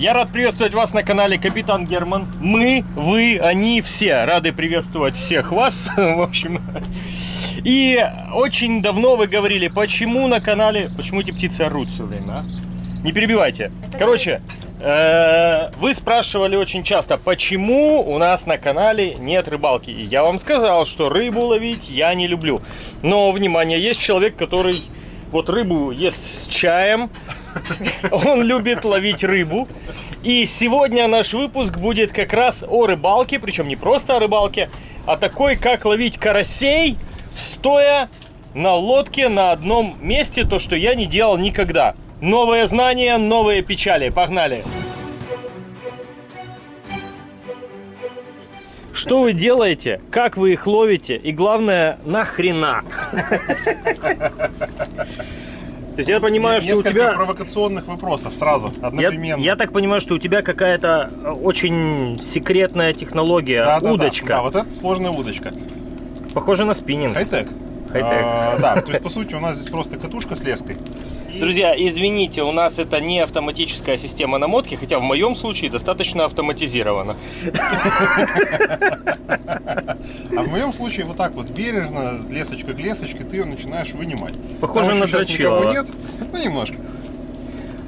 Я рад приветствовать вас на канале Капитан Герман. Мы, вы, они, все рады приветствовать всех вас. В общем, и очень давно вы говорили, почему на канале, почему эти птицы орут все время, а? Не перебивайте. Короче, э, вы спрашивали очень часто, почему у нас на канале нет рыбалки. И я вам сказал, что рыбу ловить я не люблю. Но, внимание, есть человек, который вот рыбу ест с чаем, он любит ловить рыбу. И сегодня наш выпуск будет как раз о рыбалке, причем не просто о рыбалке, а такой, как ловить карасей, стоя на лодке на одном месте, то, что я не делал никогда. Новые знания, новые печали. Погнали! Что вы делаете, как вы их ловите и главное, нахрена? То есть я понимаю, что у тебя... провокационных вопросов сразу, Я, одновременно. я так понимаю, что у тебя какая-то э, очень секретная технология, Да, да, да. удочка. Да, вот это сложная удочка. Похоже на спиннинг. Хай-тек. Хай-тек. А, да, то есть, по сути, у нас здесь просто катушка с леской. Друзья, извините, у нас это не автоматическая система намотки, хотя в моем случае достаточно автоматизировано. А в моем случае вот так вот бережно, лесочка к лесочке, ты ее начинаешь вынимать. Похоже на никого нет. Ну, немножко.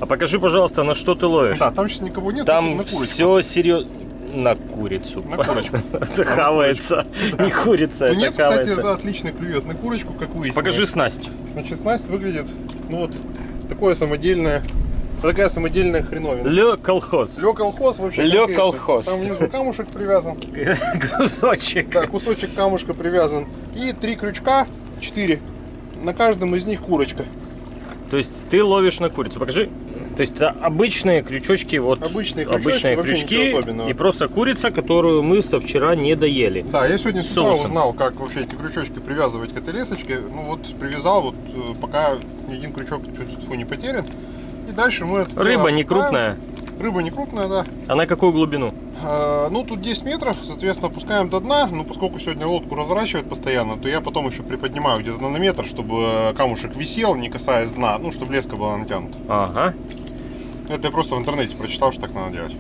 А покажи, пожалуйста, на что ты ловишь. Да, там сейчас никого нет. Там на все серьезно. На курицу. На курочку. Это хавается. Не курица, это Тунец, кстати, отлично клюет на курочку, как выяснилось. Покажи снасть. Значит, снасть выглядит, ну вот, такое самодельное, такая самодельная хреновина. Ле колхоз. Лё колхоз вообще. Лё колхоз. Там внизу камушек привязан. Кусочек. Да, кусочек камушка привязан. И три крючка, четыре. На каждом из них курочка. То есть ты ловишь на курицу. Покажи. То есть это обычные крючочки, вот Обычные обычные крючки и просто курица, которую мы со вчера не доели. Да, я сегодня с утра узнал, как вообще эти крючочки привязывать к этой лесочке. Ну вот привязал, вот э, пока ни один крючок фу, не потерян. И дальше мы это Рыба не крупная. Рыба не крупная, да. А на какую глубину? А, Ну, тут 10 метров, соответственно, опускаем до дна. Но поскольку сегодня лодку разворачивает постоянно, то я потом еще приподнимаю где-то на метр, чтобы э, камушек висел, не касаясь дна, ну, чтобы леска была натянута. Ага. Это я просто в интернете прочитал, что так надо делать.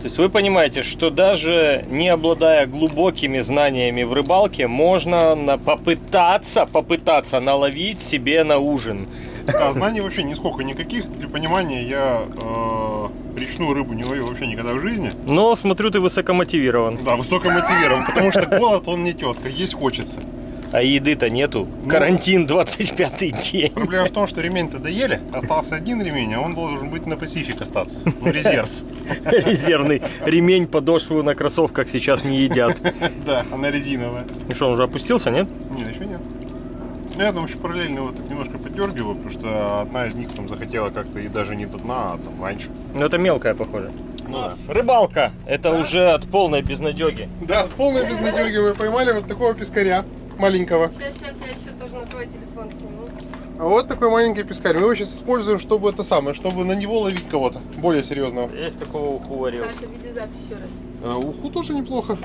То есть вы понимаете, что даже не обладая глубокими знаниями в рыбалке, можно на- попытаться, попытаться наловить себе на ужин. Да, знаний вообще нисколько никаких. Для понимания, я э, речную рыбу не ловил вообще никогда в жизни. Но смотрю, ты высокомотивирован. Да, высоко мотивирован, потому что голод, он не тетка, есть хочется. А еды-то нету. Ну. Карантин 25-й день. Проблема в том, что ремень-то доели, остался один ремень, а он должен быть на Пасифик остаться, в резерв. Резервный ремень, подошву на кроссовках сейчас не едят. Да, она резиновая. Ну что, он уже опустился, нет? Нет, еще нет. Ну, Я там еще параллельно его так немножко поддергиваю, потому что одна из них там захотела как-то и даже не до дна, а там раньше. Ну это мелкая, похоже. Ну Рыбалка. Это уже от полной безнадеги. Да, полной безнадеги вы поймали вот такого пескаря маленького. Сейчас, сейчас, я еще тоже на твой телефон сниму. А вот такой маленький пескарь. Мы его сейчас используем, чтобы это самое, чтобы на него ловить кого-то более серьезного. Есть такого уху варил. Саша, видеозапись еще раз. А, уху тоже неплохо.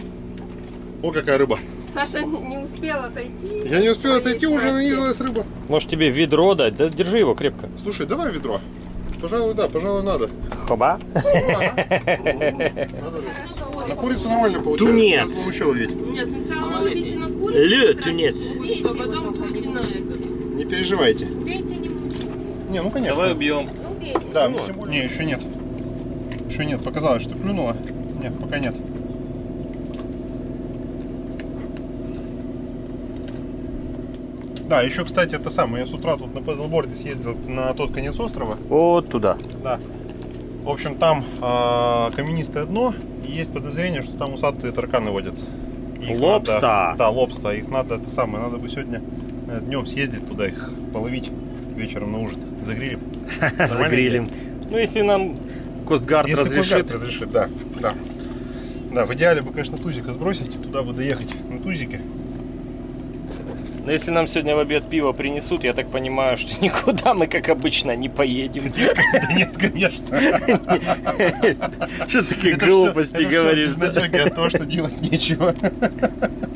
О, какая рыба. Саша не успел отойти. Я не успел отойти, уже на нанизалась рыба. Может тебе ведро дать? Да держи его крепко. Слушай, давай ведро. Пожалуй, да, пожалуй, надо. Хоба. Надо. На курицу нормально получается. Тунец. Нет, сначала ловите это. Не переживайте. Не ну конечно. Давай убьем. Ну. Да, Ну, тем более- не, еще нет. Еще нет, показалось, что клюнуло. Нет, пока нет. Да, еще, кстати, это самое, я с утра тут на пэдлборде съездил на тот конец острова. Вот туда. Да. В общем, там а, каменистое дно, и есть подозрение, что там усатые тарканы водятся. Их Лобста. надо- да, лобста. Их надо, это самое, надо бы сегодня днем съездить туда, их половить вечером на ужин. Загрилим. Загрилим. Ну, если нам Костгард Если разрешит. Костгард разрешит, да, да. Да, в идеале бы, конечно, тузика сбросить, туда бы доехать на тузике. Но если нам сегодня в обед пиво принесут, я так понимаю, что никуда мы, как обычно, не поедем. Да нет, конечно. Что такие Это глупости это говоришь? от того, что делать нечего.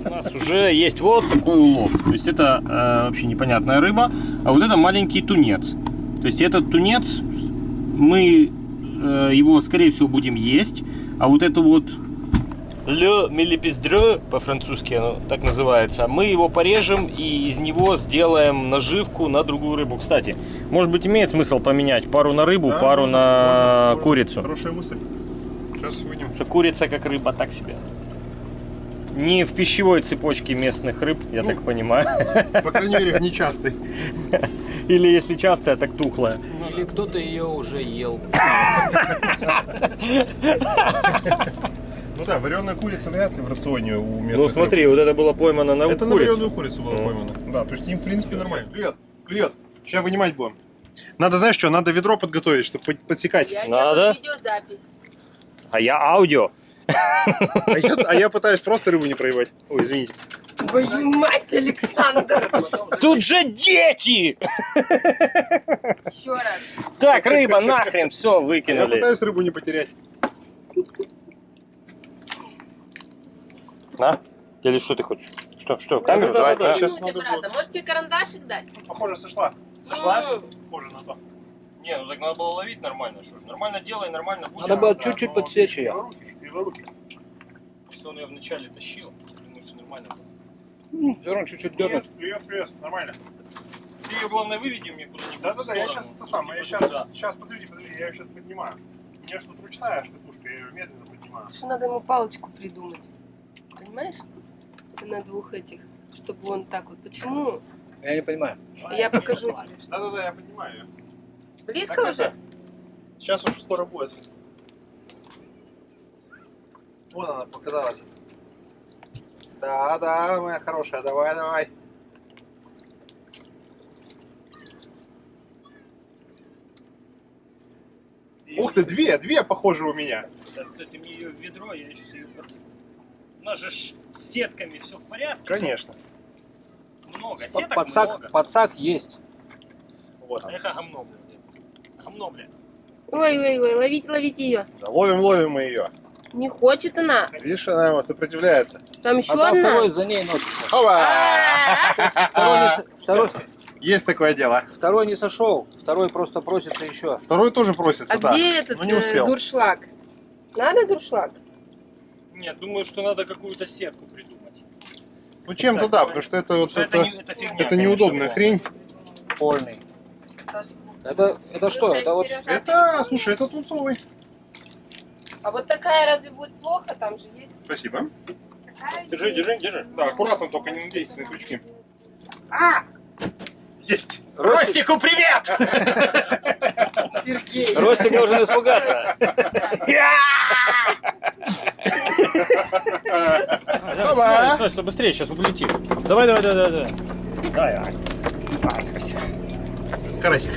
У нас уже есть вот такой улов. То есть это э, вообще непонятная рыба, а вот это маленький тунец. То есть этот тунец мы э, его, скорее всего, будем есть. А вот это вот Le Mélipesdre, по-французски оно так называется, мы его порежем и из него сделаем наживку на другую рыбу. Кстати, может быть имеет смысл поменять пару на рыбу, Да, пару можно, на можно, курицу. Хорошая мысль. Сейчас вынем. Потому что курица как рыба так себе. Не в пищевой цепочке местных рыб, я Ну. так понимаю. По крайней мере, в нечастой. Или если частая, так тухлая. Или кто-то ее уже ел. Ну да, вареная курица вряд ли в рационе у местных Ну рыб. смотри, вот это было поймано на Это на курицу. вареную курицу было Ну. поймано. Да, то есть им, в принципе, нормально. Клюет, клюет. Сейчас вынимать будем. Надо, знаешь что, надо ведро подготовить, чтобы под- подсекать. Я Надо? видеозапись. А я аудио. А я, а я пытаюсь просто рыбу не проебать. Ой, извините. Твою мать, Александр! Тут же дети! Еще раз. Так, рыба, нахрен, все, Я выкинули. пытаюсь рыбу не потерять. На, или что ты хочешь? Что, что, камеру да, да, да, да? Минуте, надо брата. Можете карандашик дать? Похоже, сошла. М, Похоже на то. Не, ну так надо было ловить нормально, что ж. Нормально делай, нормально будет. Надо было чуть-чуть но подсечь ее. Криворукий. Если он ее вначале тащил, думаю, все нормально было. Все равно чуть-чуть дернуть. привет, привет, нормально. Ты ее, главное, выведи мне куда-нибудь. Да-да-да, я сейчас это самое, я Типа сейчас, сюда. сейчас, подожди, подожди, я ее сейчас поднимаю. У меня что-то ручная штатушка, я ее медленно поднимаю. Надо ему палочку придумать. Понимаешь? На двух этих. Чтобы он так вот. Почему? Я не понимаю. Я покажу тебе. Да-да-да, я поднимаю ее. Близко Так, уже? это, Сейчас уже скоро будет. Вон она показалась. Да, да, моя хорошая, давай, давай. Ух ты, две, две похоже у меня. Да, стой, ты мне ее в ведро, я сейчас ее подсыпу. У нас же ж с сетками все в порядке. Конечно. Много, Под- сеток Подсак, много. подсак есть. Вот. Это говно, блядь. Говно, блядь. Ой, ой, ой, ловите, ловите ее. Да, ловим, ловим мы ее. Не хочет она. Видишь, она его сопротивляется. Там еще А одна. второй за ней носится. Опа! А, Второй Есть такое дело. второй не сошел, второй просто просится еще. Второй тоже просится, А да. где этот не э, успел. дуршлаг? Надо дуршлаг? Нет, думаю, что надо какую-то сетку придумать. Ну чем-то да, потому что это вот Что это, это, не- это фигня, это неудобная хрень. Польный. Это, это что? Слушай, Это вот Сережа, Это, слушай, это тунцовый. А вот такая разве будет плохо? Там же есть Спасибо. такая. Держи, есть. держи, держи. Да, аккуратно, только не надейся на крючки. А, Есть. Ростику привет! Сергей. Ростик должен испугаться. Стой, стой, стой, быстрее, сейчас улетим. Давай, давай, давай, давай. Давай, давай. Давай. Карасик.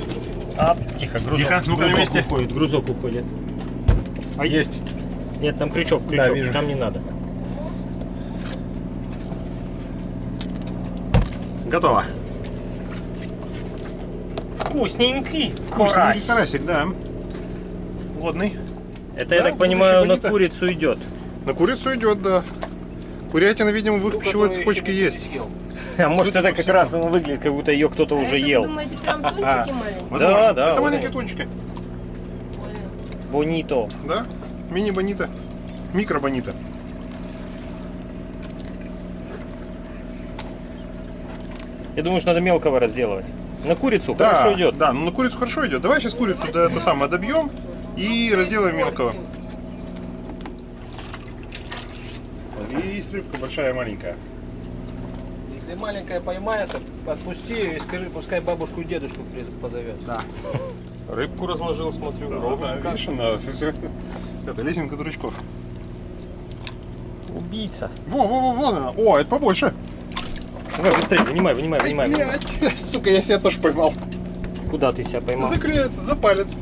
А, тихо, грузок. Тихо, ну-ка на грузок месте. уходит, грузок уходит. А есть. Нет, там крючок, Да, крючок, вижу. там не надо. Готово. Вкусненький. Вкусненький карасик, да. Годный. Это, я Да, так понимаю, на курицу идет. На курицу идет, да. Курятина, видимо, в их пищевой цепочке есть. А может, это как всему. раз оно выглядит, как будто ее кто-то А уже это, ел. Думаете, прям маленькие? Возможно. да, Это вот маленькие. Понял. Бонито. Да? Мини-бонита. Микро-бонита. Я думаю, что надо мелкого разделывать. На курицу Да, хорошо идет. да, ну на курицу хорошо идет. Давай сейчас курицу да, это самое добьем и разделаем мелкого. Есть рыбка большая и маленькая. Если маленькая поймается, отпусти ее и скажи, пускай бабушку и дедушку позовет. Да. Рыбку разложил, смотрю. Да, ровненько. видишь, она, это лесенка дурачков. Убийца. Во, во, во, вон она. О, это побольше. Давай, быстрее, вынимай, вынимай, Ай, вынимай. блядь, сука, я себя тоже поймал. Куда ты себя поймал? Закрыт, за палец.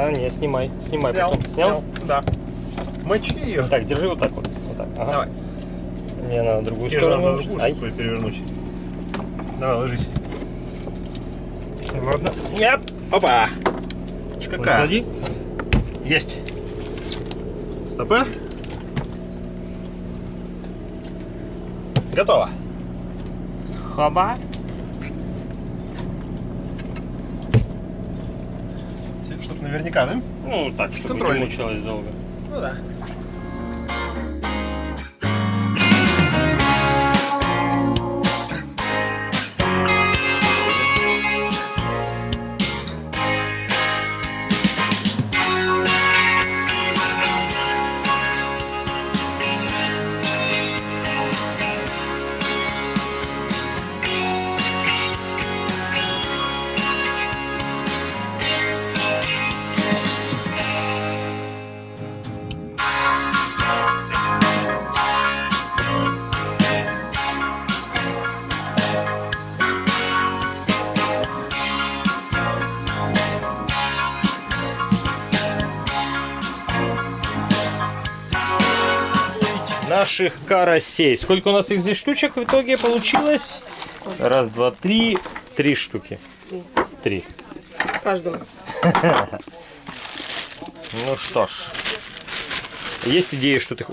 А, не, снимай, снимай Снял, потом. Снял? Да. Мочи ее. Так, держи вот так вот. вот так. Ага. Давай. Не, надо другую Тебе сторону. надо другую, Ай. чтобы перевернуть. Давай, ложись. Ладно. Яп. Опа. Вот Какая? Клади. Есть. Стопы. Готово. Хаба. Наверняка, да? Ну, так, чтобы не Контрольный. мучилась долго. Ну да. Наших карасей. Сколько у нас их здесь штучек в итоге получилось? Раз, два, три. Три штуки. Три. Каждому. Ну что ж. Есть идеи, что ты...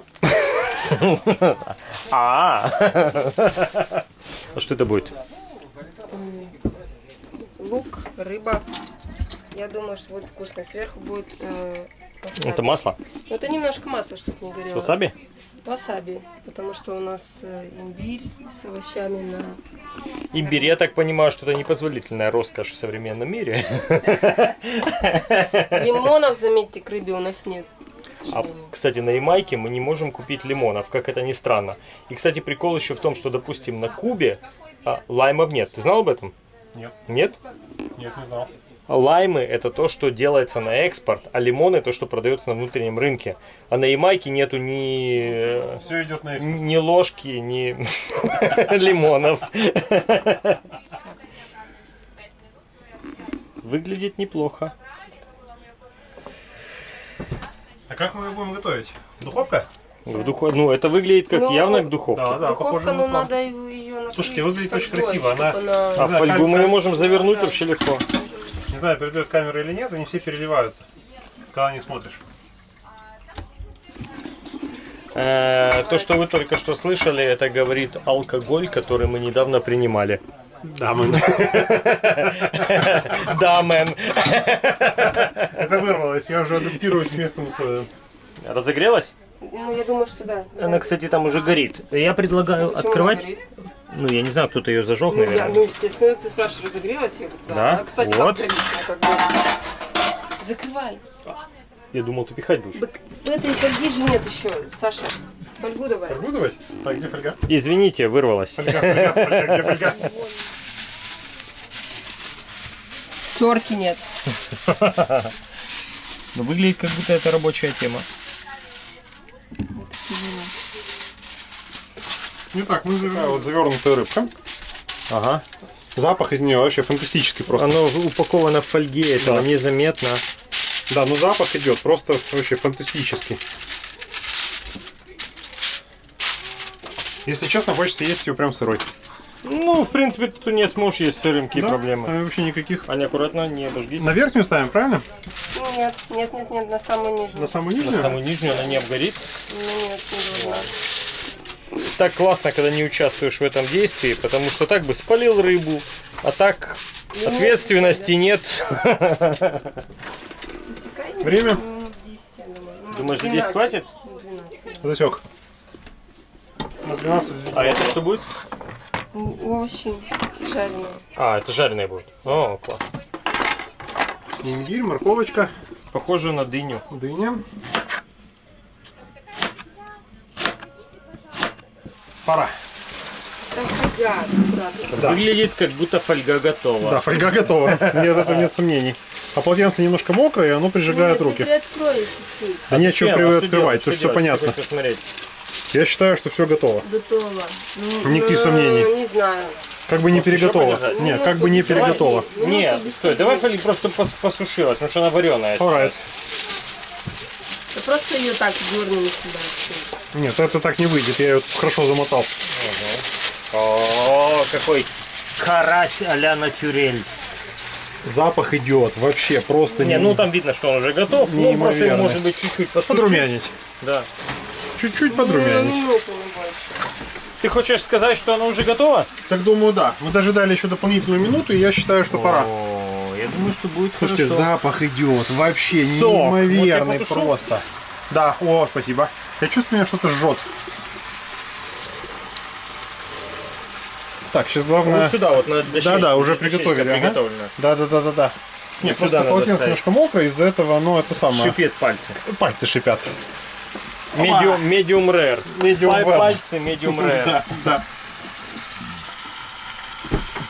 А. А что это будет? Лук, рыба. Я думаю, что будет вкусно. Сверху будет э, васаби. Это масло? Это немножко масла, чтобы не С горело. васаби? Васаби. Потому что у нас э, имбирь с овощами на... Имбирь, я так понимаю, что это непозволительная роскошь в современном мире. Лимонов, заметьте, к рыбе у нас нет. А, кстати, на Ямайке мы не можем купить лимонов, как это ни странно. И, кстати, прикол еще в том, что, допустим, на Кубе а, лаймов нет. Ты знал об этом? Нет. Нет? Нет, не знал. Лаймы это то, что делается на экспорт, а лимоны то, что продается на внутреннем рынке. А на Ямайке нету ни, Все идет на ни ложки, ни лимонов. Выглядит неплохо. А как мы его будем готовить? Духовка? В духов... Ну, это выглядит как Ну, явно к духовке. Да, да, Духовка, похоже ну надо ее накрыть Слушайте, выглядит очень красиво, она- А фольгу мы кам- можем завернуть вообще легко. Не знаю, передает камера или нет, они все переливаются, когда на них смотришь. Э, То, что вы только что слышали, это говорит алкоголь, который мы недавно принимали. Да, мы. Да, мэн. Это вырвалось, я уже адаптируюсь к местным условиям. Разогрелась? Ну, я думаю, что да. Она, кстати, там уже горит. Я предлагаю Почему открывать. горит? Ну, я не знаю, кто-то ее зажег, Ну, я, наверное. ну, естественно, ты спрашиваешь, разогрелась? Я говорю, да. Да? А, кстати, Вот. как бы. Закрывай. Я думал, ты пихать будешь. Так в этой фольги же нет еще, Саша. Фольгу давай. Фольгу давать? Так, где фольга? Извините, вырвалась. Фольга, фольга, фольга, где фольга? Терки нет. Но выглядит, как будто это рабочая тема. Итак, мы такая вот завернутая рыбка. Ага. Запах из нее вообще фантастический просто. Оно упаковано в фольге, этого Да. незаметно. Да, ну запах идет просто вообще фантастический. Если честно, хочется есть ее прям сырой. Ну, в принципе, ты не сможешь есть сырым, какие Да, проблемы. э, Вообще никаких. Аня, аккуратно, не обожгись. На верхнюю ставим, правильно? Нет, нет, нет, нет, на самую нижнюю. На самую На нижнюю? самую нижнюю она не обгорит. Ну, нет, не должна. Так классно, когда не участвуешь в этом действии, потому что так бы спалил рыбу, а так Ну, ответственности нет. Засекай. Время? Минут 10, я думаю. Ну, Думаешь, за 10 12. хватит? Ну, 12. Засек. На 12 А это что будет? Ну, Овощи жареные. А, это жареное будет. О, класс. Имбирь, морковочка, Похоже на дыню. дыня. Пора. Да. Выглядит, как будто фольга готова. Да, фольга готова. Нет, это нет сомнений. А полотенце немножко мокрое, и оно прижигает Нет, руки. Чуть-чуть. Да нечего Чем? А при- что открывать, делать? тут Что все понятно. Я считаю, что все готово. Готово. Ну, Никаких ну, сомнений. Не знаю. Как бы не переготово. Нет, как бы не переготово. Нет, стой, давай фольги. фольгу просто пос- посушилась, потому что она вареная. Alright. Просто ее так дернули сюда. Нет, это так не выйдет, я ее хорошо замотал. О, какой карась а-ля натюрель. Запах идет вообще просто Не, ну там видно, что он уже готов. Ну, просто может быть чуть-чуть подрумянить. Да. Чуть-чуть Ну, подрумянить. не больше. Ты хочешь сказать, что она уже готова? Так думаю, да. Мы дожидали еще дополнительную минуту, и я считаю, что пора. О, Я думаю, что будет Слушайте, хорошо. запах идет вообще Сок. неимоверный Вот просто. Да, о, спасибо. Я чувствую, меня что-то жжет. Так, сейчас главное... Вот сюда вот на Да, да, уже приготовили. ага. Да, да, да, да, да. Не, Вот просто полотенце немножко мокрое, из-за этого оно это самое. Шипит пальцы. Пальцы шипят. Medium, medium rare. Medium Паль- well. Пальцы medium rare. Да, да.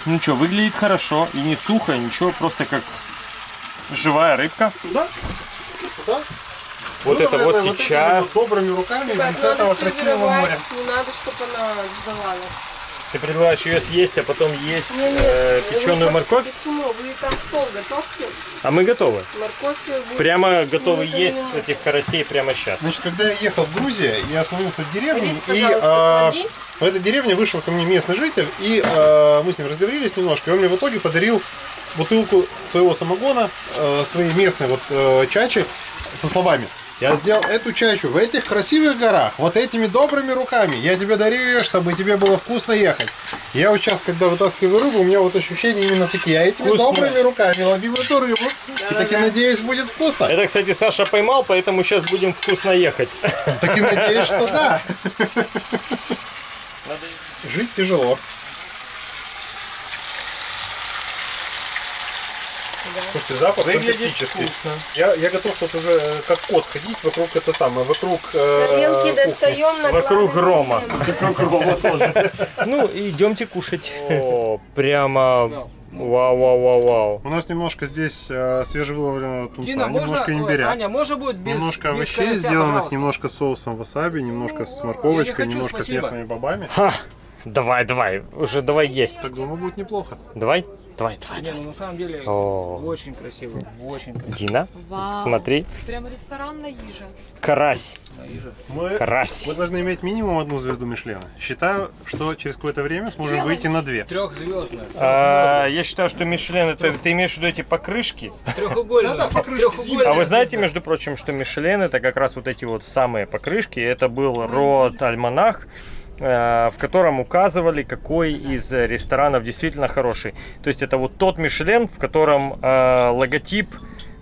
Ну что, выглядит хорошо и не сухо, ничего, просто как живая рыбка. Да. Да. Вот Ну, это вот сейчас. вот добрыми руками из этого красивого моря. не надо, чтобы она сдавала. Ты предлагаешь ее съесть, а потом есть Не, не, э, печеную морковь? Почему? Вы там стол готовьте, А мы готовы. морковь Прямо готовы Ну, есть именно. этих карасей прямо сейчас. Значит, когда я ехал в Грузию, я остановился в деревне, Рис, и а, клади. в этой деревне вышел ко мне местный житель, и а, мы с ним разговорились немножко, и он мне в итоге подарил бутылку своего самогона, э, своей местной вот э, чачи, со словами. Я сделал эту чачу в этих красивых горах, вот этими добрыми руками. Я тебе дарю ее, чтобы тебе было вкусно ехать. Я вот сейчас, когда вытаскиваю рыбу, у меня вот ощущения именно такие. Я этими Вкусно. добрыми руками ловил эту рыбу. И так и надеюсь, будет вкусно. Это, кстати, Саша поймал, поэтому сейчас будем вкусно ехать. Так и надеюсь, что да. Жить тяжело. Слушайте, запах Выглядит фантастический. вкусно. Я, я готов тут уже э, как кот ходить вокруг это самое, вокруг э, Тарелки кухни. достаем на Вокруг Рома. главный Ну, идемте кушать. О, прямо вау, вау, вау, вау. У нас немножко здесь э, свежевыловленного тунца, Дина, можно... немножко Ой, имбиря. Аня, можно будет без немножко без овощей, карася, сделанных пожалуйста? немножко соусом васаби, немножко с Я морковочкой, не хочу, немножко спасибо. с местными бобами. Ха, давай, давай, уже давай есть. Так думаю, будет неплохо. Давай, давай, давай. Не, ну на самом деле О. очень красиво, очень красиво. Дина, Вау. смотри, Прям ресторанная їжа. карась. Мы, карась. мы должны иметь минимум одну звезду Мишлена. Считаю, что через какое-то время сможем выйти на две. Трехзвездная. А, я считаю, что Мишлен, это ты имеешь в виду эти покрышки? Треугольная. Да-да, покрышки А вы знаете, между прочим, что Мишлен это как раз вот эти вот самые покрышки. Это был род альманах, в котором указывали, какой из ресторанов действительно хороший. То есть это вот тот Мишлен, в котором э, логотип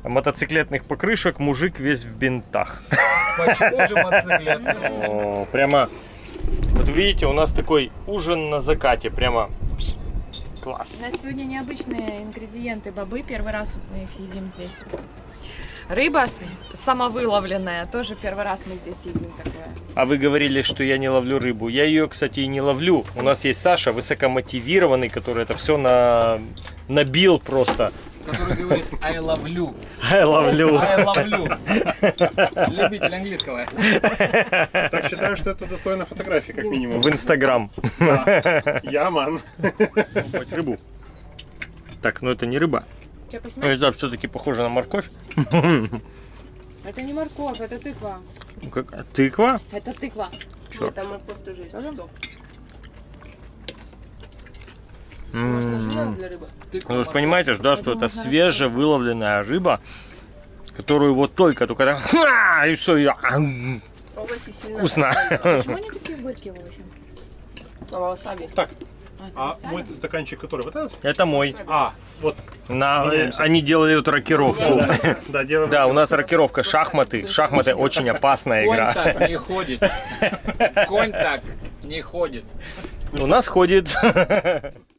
мотоциклетных покрышек мужик весь в бинтах. Почему же прямо, вот видите, у нас такой ужин на закате, прямо класс. У нас сегодня необычные ингредиенты бобы. Первый раз мы их едим здесь. Рыба самовыловленная. Тоже первый раз мы здесь едим такое. А вы говорили, что я не ловлю рыбу. Я ее, кстати, и не ловлю. У нас есть Саша, высокомотивированный, который это все на... набил просто. Который говорит I love you. Я ловлю. I love you. Любитель английского. Так считаю, что это достойно фотографии, как минимум. В Инстаграм. Я ман. Хоть рыбу. Так, ну это не рыба. Че, Ну, не знаю, все-таки похоже на морковь. Это не морковь, это тыква. Ну, как- а Тыква? Это тыква. Черт. Нет, там морковь тоже есть. Тоже? Что? М. Можно жирно для рыбы? Ну, вы же понимаете, да, что это свежевыловленная рыба, которую вот только, только так, «Ха!» и все, и Овощи сильно. вкусно. Почему они такие горькие очень? А васаби? А мой стаканчик, который вот этот? Это мой. А, вот. На, Меняемся. они делали вот рокировку. Да, делаем. Да, у нас рокировка шахматы. Шахматы очень опасная Конь игра. так не ходит. Конь так не ходит. У нас ходит.